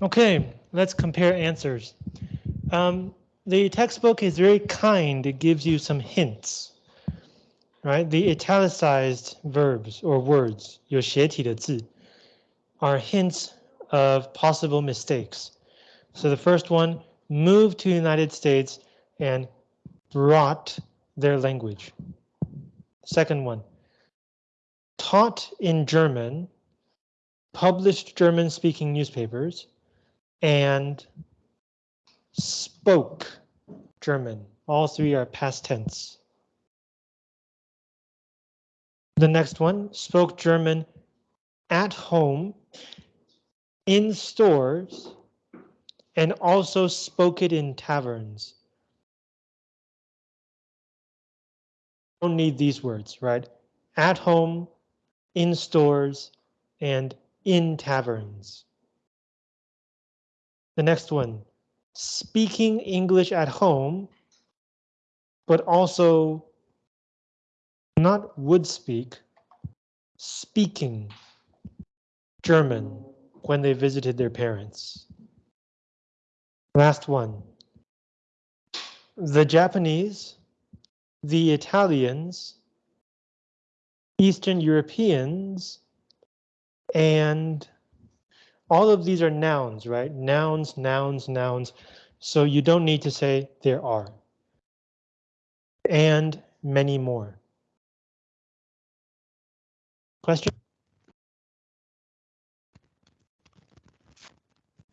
Speaker 1: Okay, let's compare answers. Um, the textbook is very kind. It gives you some hints, right? The italicized verbs or words, 有斜体的字, are hints of possible mistakes. So the first one, moved to the United States and brought their language. Second one, taught in German, published German speaking newspapers, and spoke German. All three are past tense. The next one spoke German at home, in stores, and also spoke it in taverns. Don't need these words, right? At home, in stores, and in taverns. The next one, speaking English at home, but also not would speak, speaking German when they visited their parents. Last one. The Japanese, the Italians, Eastern Europeans, and all of these are nouns, right? Nouns, nouns, nouns. So you don't need to say there are. And many more. Question?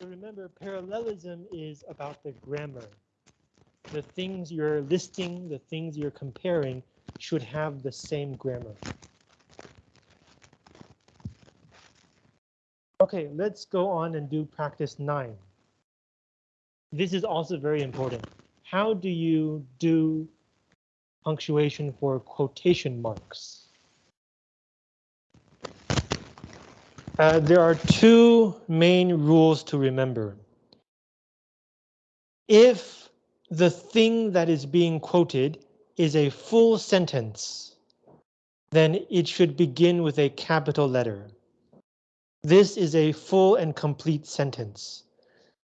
Speaker 1: So remember, parallelism is about the grammar. The things you're listing, the things you're comparing should have the same grammar. Okay, let's go on and do practice nine. This is also very important. How do you do punctuation for quotation marks? Uh, there are two main rules to remember. If the thing that is being quoted is a full sentence, then it should begin with a capital letter. This is a full and complete sentence.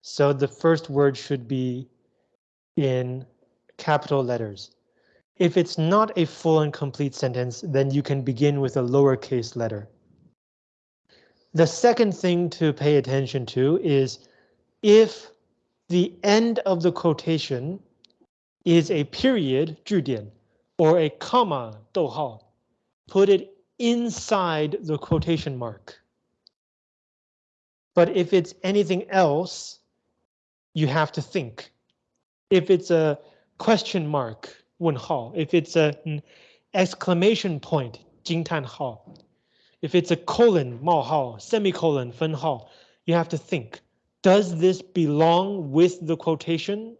Speaker 1: So the first word should be in capital letters. If it's not a full and complete sentence, then you can begin with a lowercase letter. The second thing to pay attention to is if the end of the quotation is a period 句点 or a comma 逗号, put it inside the quotation mark. But if it's anything else, you have to think. If it's a question mark 问号, if it's an exclamation point 惊叹号, if it's a colon, 冒号, semicolon, 分号, you have to think, does this belong with the quotation?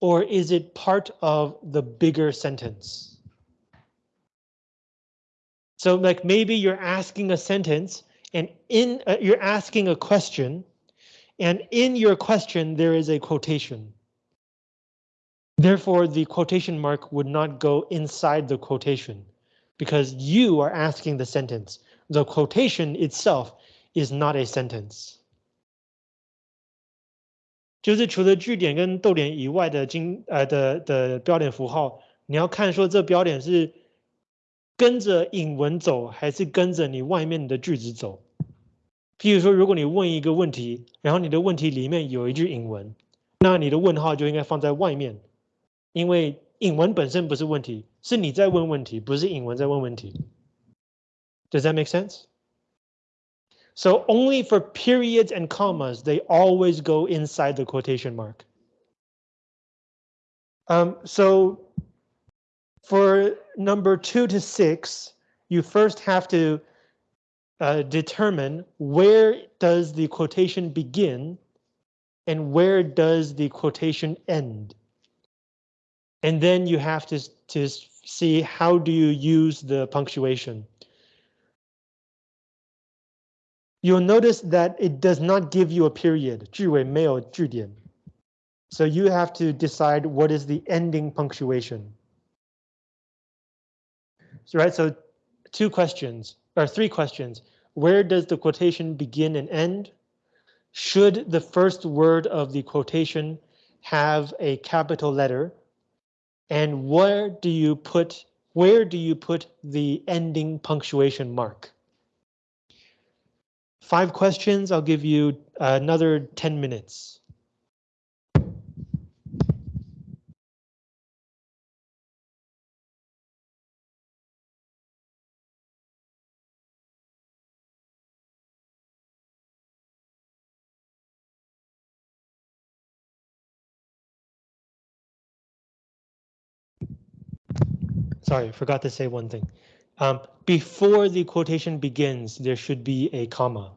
Speaker 1: Or is it part of the bigger sentence? So like maybe you're asking a sentence and in uh, you're asking a question and in your question there is a quotation. Therefore, the quotation mark would not go inside the quotation because you are asking the sentence. The quotation itself is not a sentence. 就是除了句点跟逗点以外的经呃的的标点符号，你要看说这标点是跟着引文走，还是跟着你外面的句子走。 譬如说，如果你问一个问题，然后你的问题里面有一句引文，那你的问号就应该放在外面，因为引文本身不是问题，是你在问问题，不是引文在问问题。Does that make sense? So only for periods and commas, they always go inside the quotation mark. Um, so for number two to six, you first have to uh, determine where does the quotation begin and where does the quotation end. And then you have to, to see how do you use the punctuation. You'll notice that it does not give you a period, 句尾没有句点. So you have to decide what is the ending punctuation. So, right, so two questions, or three questions. Where does the quotation begin and end? should the first word of the quotation have a capital letter? And where do you put where do you put the ending punctuation mark? Five questions, I'll give you another 10 minutes. Sorry, forgot to say one thing. Um, before the quotation begins, there should be a comma.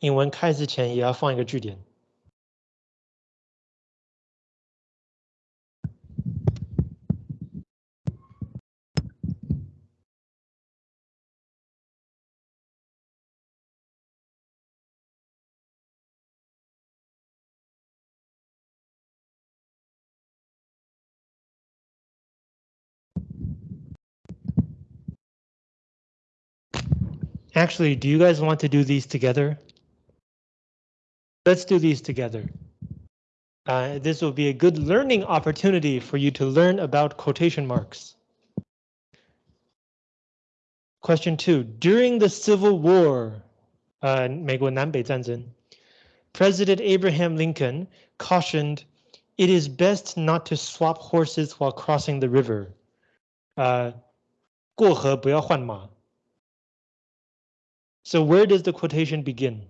Speaker 1: 英文开始前也要放一个句点。 Actually, do you guys want to do these together? Let's do these together. Uh, this will be a good learning opportunity for you to learn about quotation marks. Question two, during the Civil War, uh, President Abraham Lincoln cautioned, it is best not to swap horses while crossing the river. Uh, 过河不要换马。 so where does the quotation begin?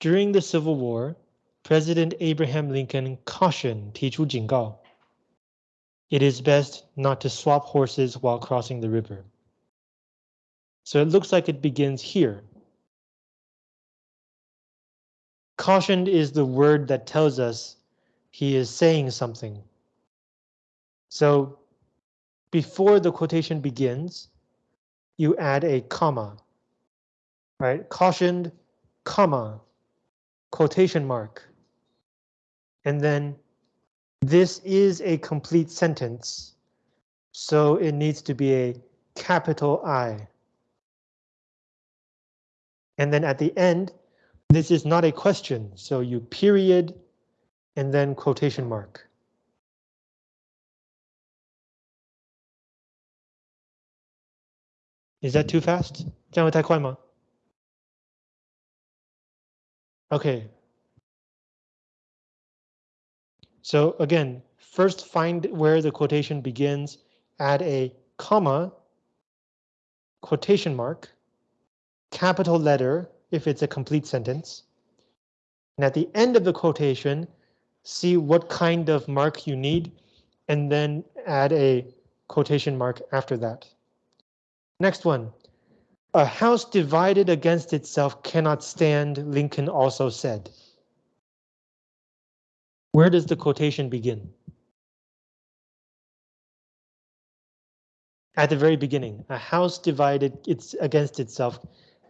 Speaker 1: During the Civil War, President Abraham Lincoln cautioned 提出警告 it is best not to swap horses while crossing the river. So it looks like it begins here. Cautioned is the word that tells us he is saying something. So before the quotation begins, you add a comma, right? Cautioned, comma, quotation mark. And then this is a complete sentence, so it needs to be a capital I. And then at the end, this is not a question, so you period and then quotation mark. Is that too fast? 这样会太快吗? Okay. So again, first find where the quotation begins, add a comma, quotation mark, capital letter if it's a complete sentence. And at the end of the quotation, see what kind of mark you need, and then add a quotation mark after that. Next one. A house divided against itself cannot stand, Lincoln also said. Where does the quotation begin? At the very beginning, a house divided it's against itself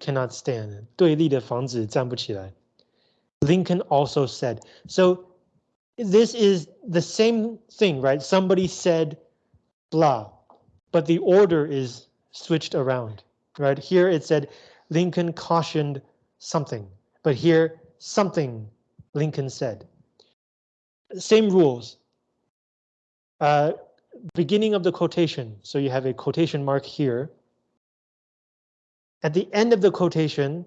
Speaker 1: cannot stand. 对立的房子站不起来. Lincoln also said. So this is the same thing, right? Somebody said blah, but the order is switched around, right? Here it said Lincoln cautioned something, but here something Lincoln said. Same rules. Uh, beginning of the quotation, so you have a quotation mark here. At the end of the quotation,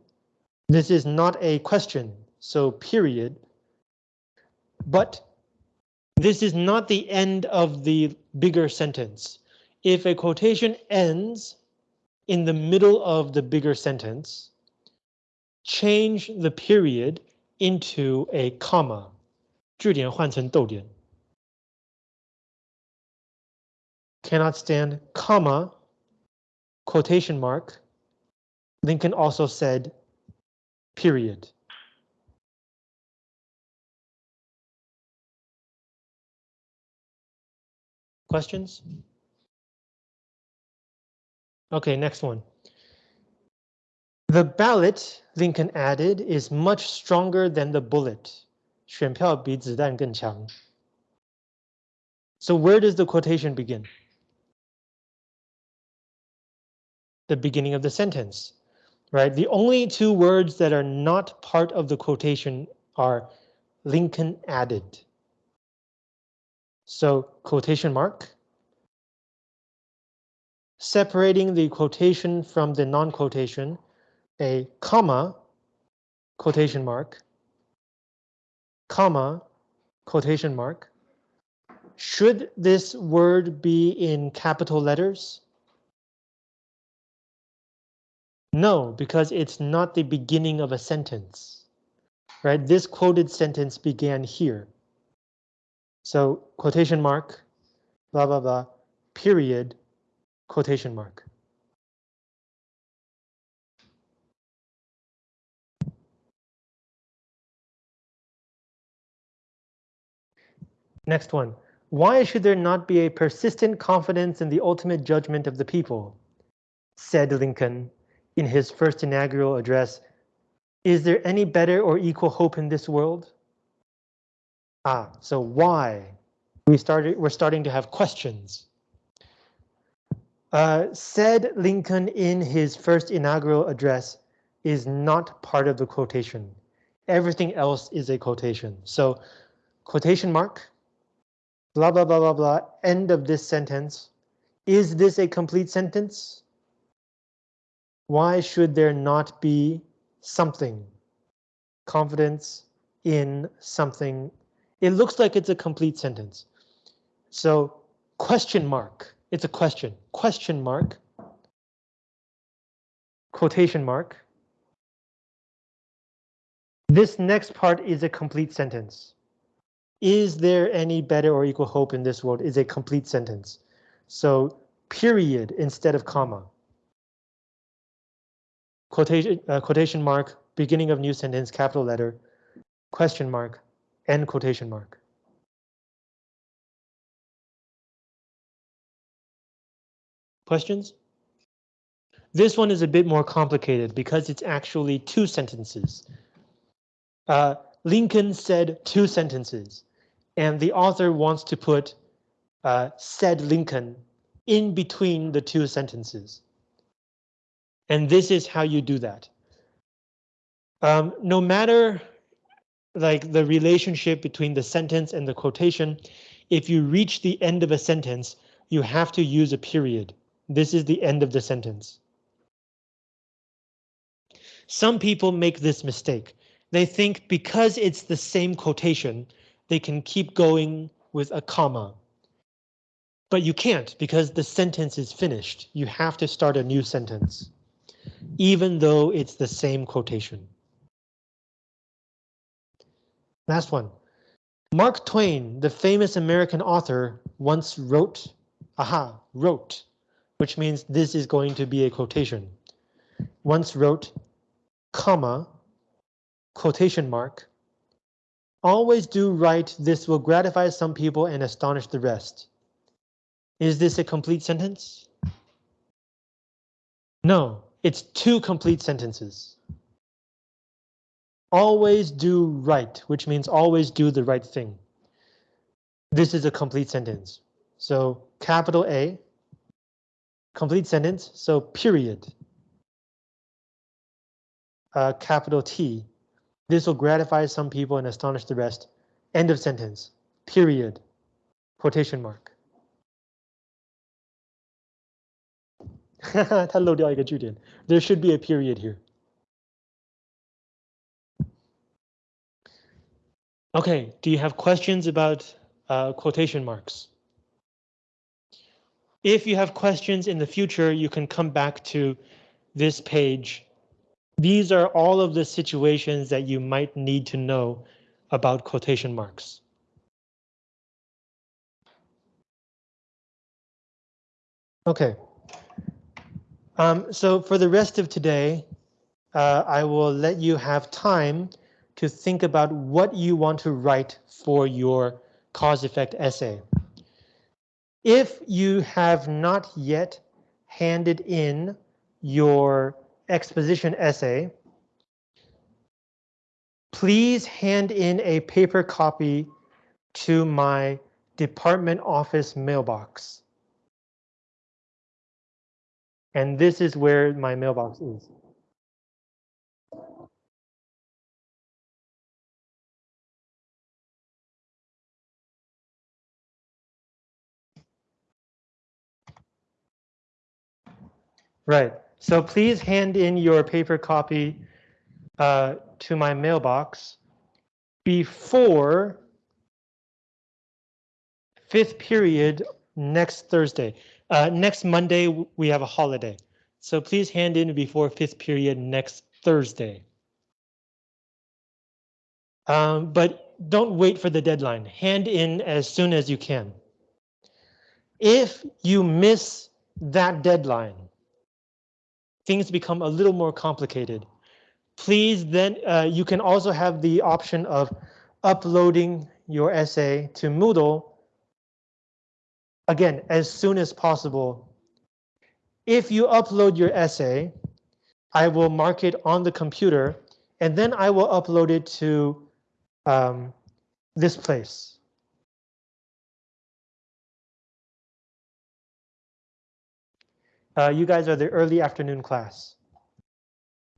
Speaker 1: this is not a question, so period. But this is not the end of the bigger sentence If a quotation ends in the middle of the bigger sentence, change the period into a comma. 句点换成逗点. Cannot stand, comma, quotation mark. Lincoln also said, period. Questions? Okay, next one. The ballot, Lincoln added, is much stronger than the bullet. 选票比子弹更强. So where does the quotation begin? The beginning of the sentence. right? The only two words that are not part of the quotation are Lincoln added. So quotation mark. Separating the quotation from the non-quotation, a comma, quotation mark, comma, quotation mark. Should this word be in capital letters? No, because it's not the beginning of a sentence, right? This quoted sentence began here. So quotation mark, blah, blah, blah, period, quotation mark. Next one. Why should there not be a persistent confidence in the ultimate judgment of the people? Said Lincoln in his first inaugural address. Is there any better or equal hope in this world? Ah, so why? We started, we're starting to have questions. Uh, said Lincoln in his first inaugural address is not part of the quotation. Everything else is a quotation. So quotation mark, blah, blah, blah, blah, blah, end of this sentence. Is this a complete sentence? Why should there not be something? Confidence in something it looks like it's a complete sentence. So question mark, it's a question, question mark, quotation mark. This next part is a complete sentence. Is there any better or equal hope in this world is a complete sentence. So period instead of comma. Quotation, uh, quotation mark, beginning of new sentence, capital letter, question mark, end quotation mark. Questions? This one is a bit more complicated because it's actually two sentences. Uh, Lincoln said two sentences, and the author wants to put uh, said Lincoln in between the two sentences. And this is how you do that. Um, no matter like the relationship between the sentence and the quotation. If you reach the end of a sentence, you have to use a period. This is the end of the sentence. Some people make this mistake. They think because it's the same quotation, they can keep going with a comma. But you can't because the sentence is finished. You have to start a new sentence, even though it's the same quotation. Last one. Mark Twain, the famous American author, once wrote, aha, wrote, which means this is going to be a quotation. Once wrote, comma, quotation mark, always do right, this will gratify some people and astonish the rest. Is this a complete sentence? No, it's two complete sentences always do right, which means always do the right thing. This is a complete sentence. So capital A, complete sentence, so period. Uh, capital T. This will gratify some people and astonish the rest. End of sentence. Period. Quotation mark. [LAUGHS] 它漏掉一个句点. There should be a period here. Okay, do you have questions about uh, quotation marks? If you have questions in the future, you can come back to this page. These are all of the situations that you might need to know about quotation marks. Okay. Um, so for the rest of today, uh, I will let you have time to think about what you want to write for your cause effect essay. If you have not yet handed in your exposition essay, please hand in a paper copy to my department office mailbox. And this is where my mailbox is. Right. So please hand in your paper copy uh, to my mailbox before fifth period next Thursday. Uh, next Monday, we have a holiday. So please hand in before fifth period next Thursday. Um, but don't wait for the deadline. Hand in as soon as you can. If you miss that deadline, things become a little more complicated. Please then, uh, you can also have the option of uploading your essay to Moodle again, as soon as possible. If you upload your essay, I will mark it on the computer and then I will upload it to um, this place. Uh, you guys are the early afternoon class.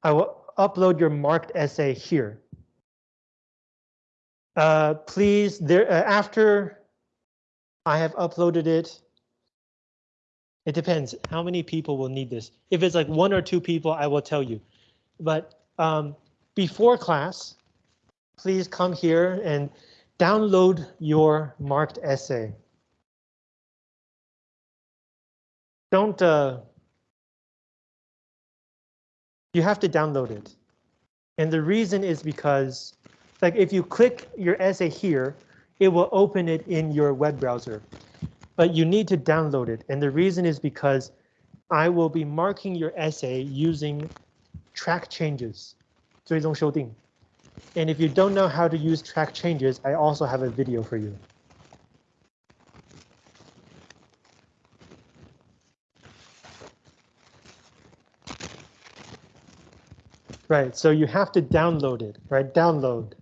Speaker 1: I will upload your marked essay here. Uh, please, there uh, after I have uploaded it. It depends how many people will need this. If it's like one or two people, I will tell you. But um, before class, please come here and download your marked essay. Don't, uh, you have to download it. And the reason is because like if you click your essay here, it will open it in your web browser. But you need to download it. And the reason is because I will be marking your essay using track changes, 追踪修订. And if you don't know how to use track changes, I also have a video for you. Right, so you have to download it, right? Download.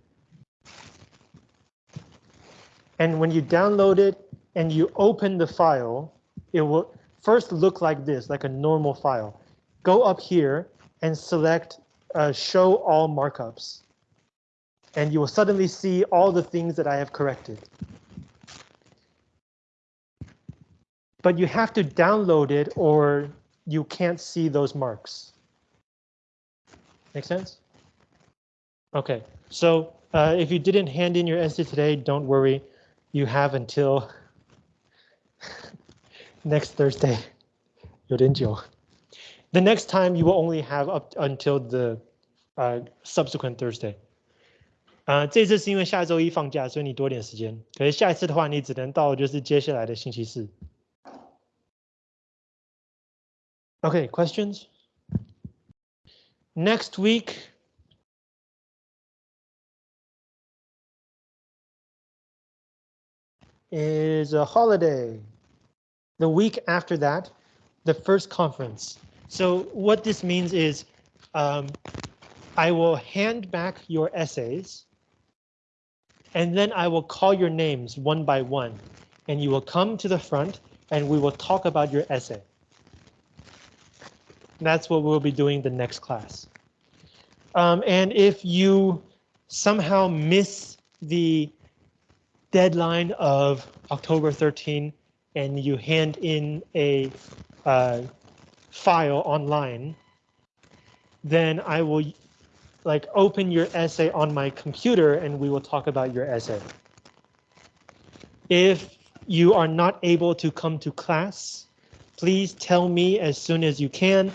Speaker 1: And when you download it and you open the file, it will first look like this, like a normal file. Go up here and select uh, show all markups. And you will suddenly see all the things that I have corrected. But you have to download it or you can't see those marks. Make sense? OK, so uh, if you didn't hand in your essay today, don't worry you have until [LAUGHS] next Thursday. 有点久. The next time you will only have up until the uh, subsequent Thursday. 啊、uh,，这次是因为下周一放假，所以你多点时间。可是下一次的话，你只能到就是接下来的星期四。Okay, questions? Next week, is a holiday. The week after that, the first conference. So what this means is um, I will hand back your essays and then I will call your names one by one and you will come to the front and we will talk about your essay. That's what we'll be doing the next class. Um, and if you somehow miss the deadline of October 13 and you hand in a uh, file online, then I will like open your essay on my computer and we will talk about your essay. If you are not able to come to class, please tell me as soon as you can.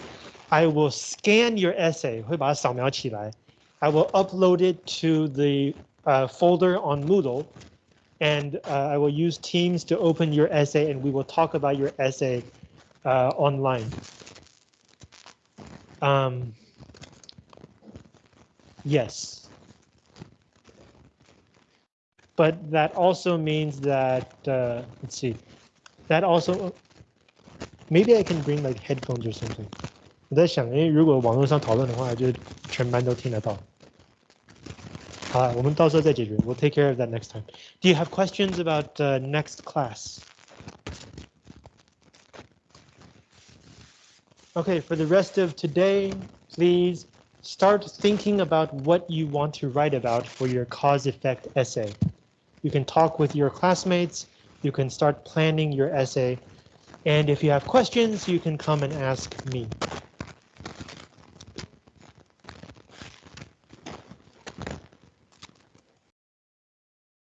Speaker 1: I will scan your essay, I will upload it to the uh, folder on Moodle and uh, I will use Teams to open your essay and we will talk about your essay uh, online. Um, yes. But that also means that, uh, let's see, that also, maybe I can bring like headphones or something. 我在想，因为如果网络上讨论的话，就全班都听得到。uh, we will take care of that next time. Do you have questions about uh, next class? Okay, for the rest of today, please start thinking about what you want to write about for your cause-effect essay. You can talk with your classmates, you can start planning your essay, and if you have questions, you can come and ask me.